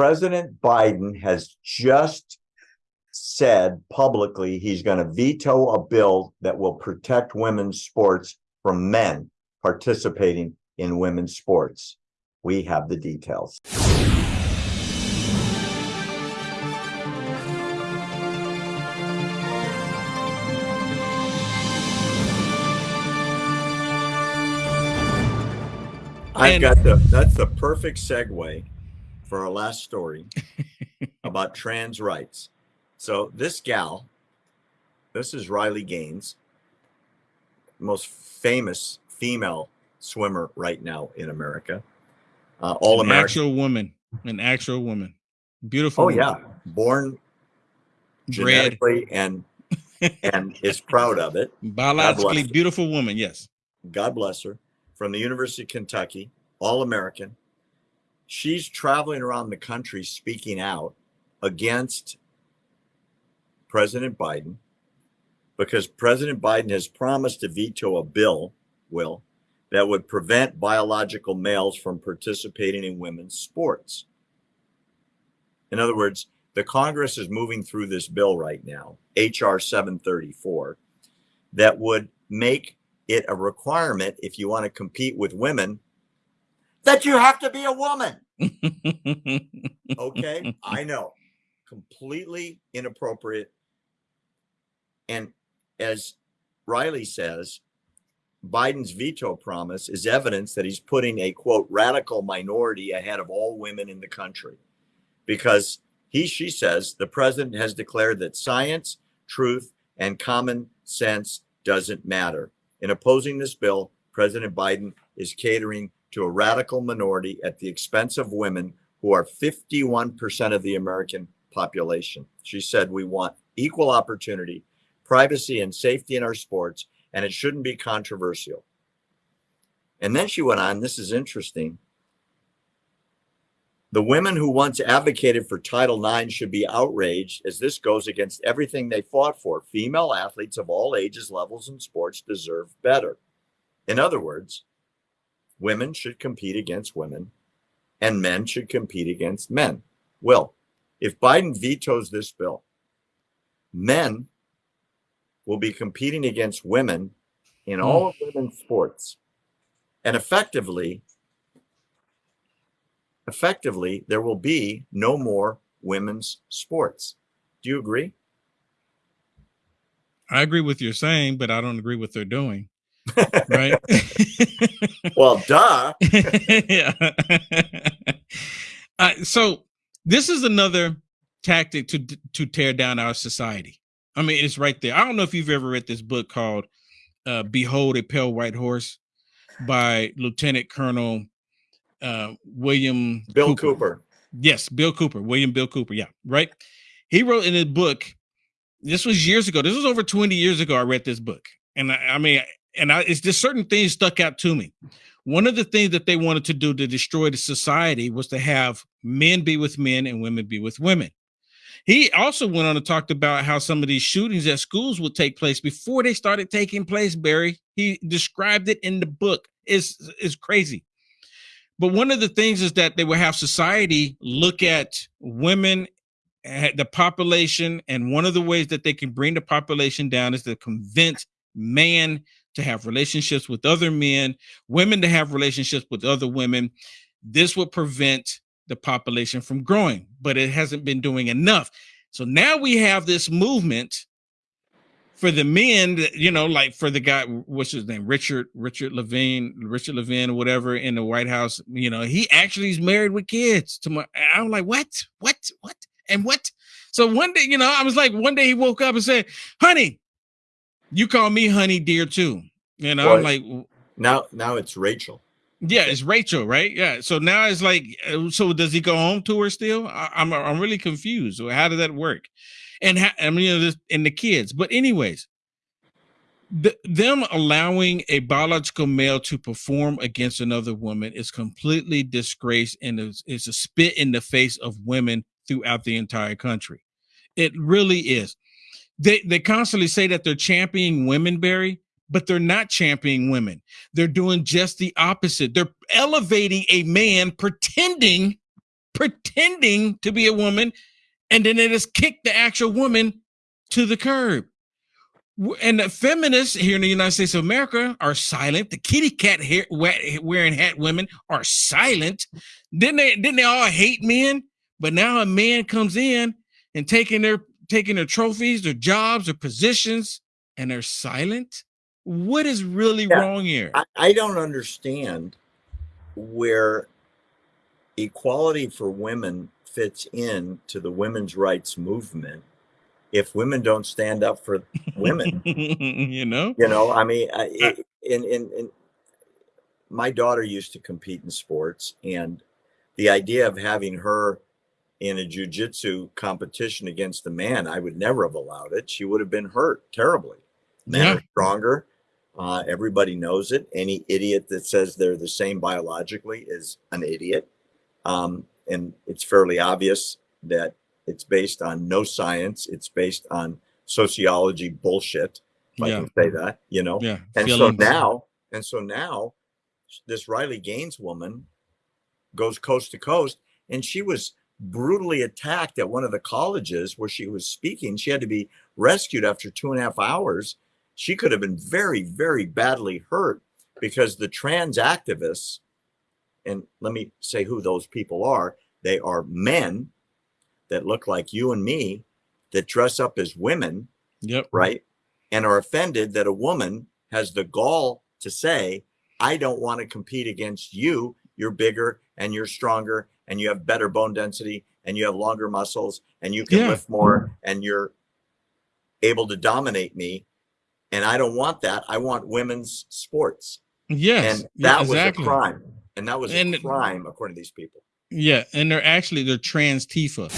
President Biden has just said publicly he's going to veto a bill that will protect women's sports from men participating in women's sports. We have the details. I've got the that's the perfect segue for our last story about trans rights. So this gal, this is Riley Gaines, most famous female swimmer right now in America. Uh, all American. Actual woman, an actual woman, beautiful. Oh woman. yeah, born genetically and and is proud of it. Biologically beautiful woman. Yes. God bless her from the University of Kentucky, all American. She's traveling around the country speaking out against President Biden because President Biden has promised to veto a bill, will, that would prevent biological males from participating in women's sports. In other words, the Congress is moving through this bill right now, H.R. 734, that would make it a requirement if you want to compete with women that you have to be a woman. okay, I know. Completely inappropriate. And as Riley says, Biden's veto promise is evidence that he's putting a quote radical minority ahead of all women in the country. Because he, she says, the president has declared that science, truth, and common sense doesn't matter. In opposing this bill, President Biden is catering to a radical minority at the expense of women who are 51% of the American population. She said, We want equal opportunity, privacy, and safety in our sports, and it shouldn't be controversial. And then she went on, this is interesting. The women who once advocated for Title IX should be outraged as this goes against everything they fought for. Female athletes of all ages, levels, and sports deserve better. In other words, women should compete against women and men should compete against men. Well, if Biden vetoes this bill, men will be competing against women in hmm. all of women's sports. And effectively, effectively, there will be no more women's sports. Do you agree? I agree with you're saying, but I don't agree with they're doing. Right? well, duh. yeah. Uh, so this is another tactic to to tear down our society. I mean, it's right there. I don't know if you've ever read this book called uh, "Behold a Pale White Horse" by Lieutenant Colonel uh, William Bill Cooper. Cooper. Yes, Bill Cooper, William Bill Cooper. Yeah, right. He wrote in his book. This was years ago. This was over 20 years ago. I read this book, and I, I mean, and I, it's just certain things stuck out to me. One of the things that they wanted to do to destroy the society was to have men be with men and women be with women. He also went on to talk about how some of these shootings at schools would take place before they started taking place. Barry, he described it in the book. It's, it's crazy. But one of the things is that they will have society look at women, eh, the population, and one of the ways that they can bring the population down is to convince man to have relationships with other men, women to have relationships with other women. This would prevent the population from growing, but it hasn't been doing enough. So now we have this movement for the men, you know, like for the guy, what's his name, Richard, Richard Levine, Richard Levine, whatever, in the White House. You know, he actually is married with kids. To my, I'm like, what, what, what, and what? So one day, you know, I was like, one day he woke up and said, "Honey, you call me honey dear too." You know, I'm like, now, now it's Rachel. Yeah, it's Rachel, right? Yeah. So now it's like, uh, so does he go home to her still? I, am I'm, I'm really confused. How does that work? and ha- I mean, you know, this, and the kids. But anyways, the, them allowing a biological male to perform against another woman is completely disgrace and is, is a spit in the face of women throughout the entire country. It really is. They they constantly say that they're championing women, Barry, but they're not championing women. They're doing just the opposite. They're elevating a man pretending pretending to be a woman, and then they just kick the actual woman to the curb. And the feminists here in the United States of America are silent. The kitty cat hair, wearing hat women are silent. Didn't they? Didn't they all hate men? But now a man comes in and taking their taking their trophies, their jobs, their positions, and they're silent. What is really Yeah. wrong here? I, I don't understand where equality for women fits in to the women's rights movement if women don't stand up for women. you know? you know, I mean, I, uh it, in, in, in my daughter used to compete in sports, and the idea of having her in a jujitsu competition against a man, I would never have allowed it. She would have been hurt terribly. Men Yeah. are stronger. Uh, everybody knows it. Any idiot that says they're the same biologically is an idiot. Um, and it's fairly obvious that it's based on no science. It's based on sociology bullshit. If I can say that, you know. Yeah. And so feelings. now, and so now, this Riley Gaines woman goes coast to coast, and she was brutally attacked at one of the colleges where she was speaking. She had to be rescued after two and a half hours. She could have been very, very badly hurt because the trans activists, and let me say who those people are, they are men that look like you and me that dress up as women Yep. right? And are offended that a woman has the gall to say, I don't want to compete against you. You're bigger and you're stronger and you have better bone density and you have longer muscles and you can Yeah. lift more and you're able to dominate me. And I don't want that. I want women's sports. Yes. and that was a crime. And that was And- a crime according to these people. Yeah, and they're actually they're trans Tifa.